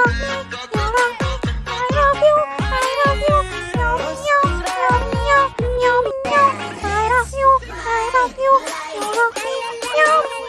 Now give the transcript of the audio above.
Meow, meow, meow, meow, meow, meow, meow,